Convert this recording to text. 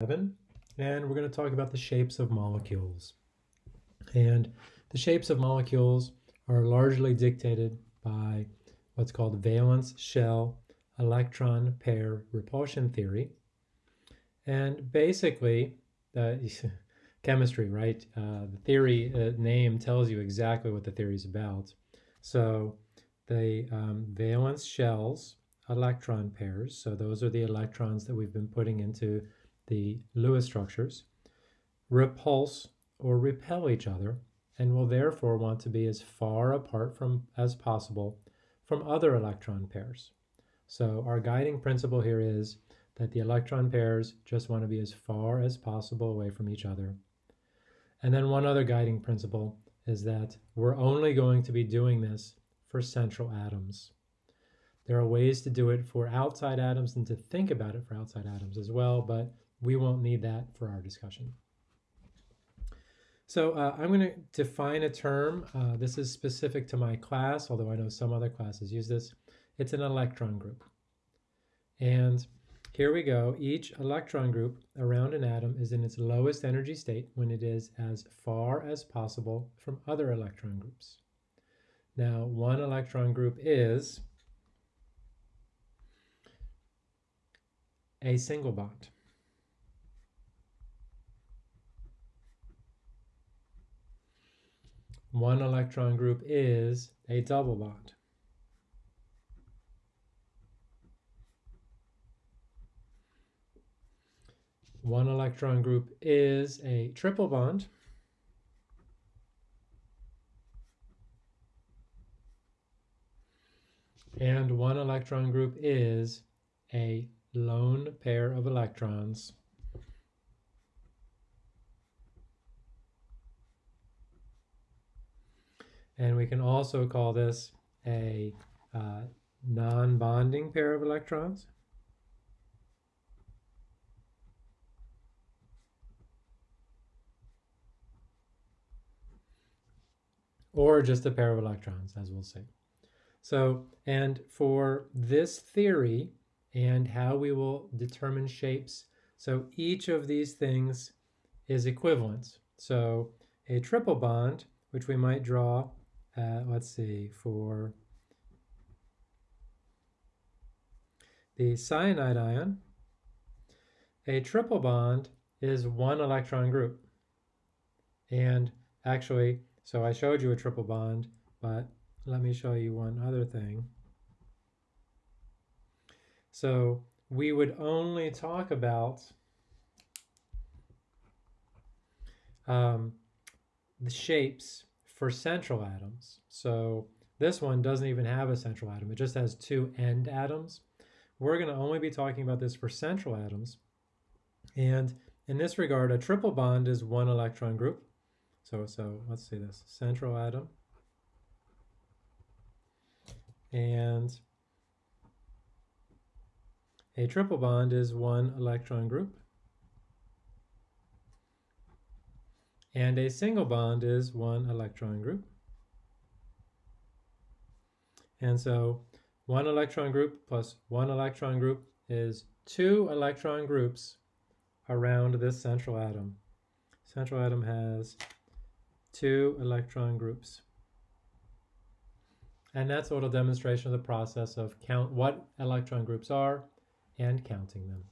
and we're going to talk about the shapes of molecules. And the shapes of molecules are largely dictated by what's called valence shell electron pair repulsion theory. And basically, uh, chemistry, right? Uh, the theory uh, name tells you exactly what the theory is about. So the um, valence shells electron pairs, so those are the electrons that we've been putting into the Lewis structures, repulse or repel each other and will therefore want to be as far apart from as possible from other electron pairs. So our guiding principle here is that the electron pairs just want to be as far as possible away from each other. And then one other guiding principle is that we're only going to be doing this for central atoms. There are ways to do it for outside atoms and to think about it for outside atoms as well, but we won't need that for our discussion. So uh, I'm going to define a term. Uh, this is specific to my class, although I know some other classes use this. It's an electron group. And here we go. Each electron group around an atom is in its lowest energy state when it is as far as possible from other electron groups. Now, one electron group is a single bond. One electron group is a double bond. One electron group is a triple bond. And one electron group is a lone pair of electrons. And we can also call this a uh, non-bonding pair of electrons. Or just a pair of electrons, as we'll see. So, and for this theory and how we will determine shapes, so each of these things is equivalent. So a triple bond, which we might draw uh, let's see, for the cyanide ion, a triple bond is one electron group. And actually, so I showed you a triple bond, but let me show you one other thing. So we would only talk about um, the shapes for central atoms. So this one doesn't even have a central atom. It just has two end atoms. We're going to only be talking about this for central atoms. And in this regard, a triple bond is one electron group. So, so let's see this, central atom. And a triple bond is one electron group. And a single bond is one electron group. And so one electron group plus one electron group is two electron groups around this central atom. Central atom has two electron groups. And that's a little demonstration of the process of count what electron groups are and counting them.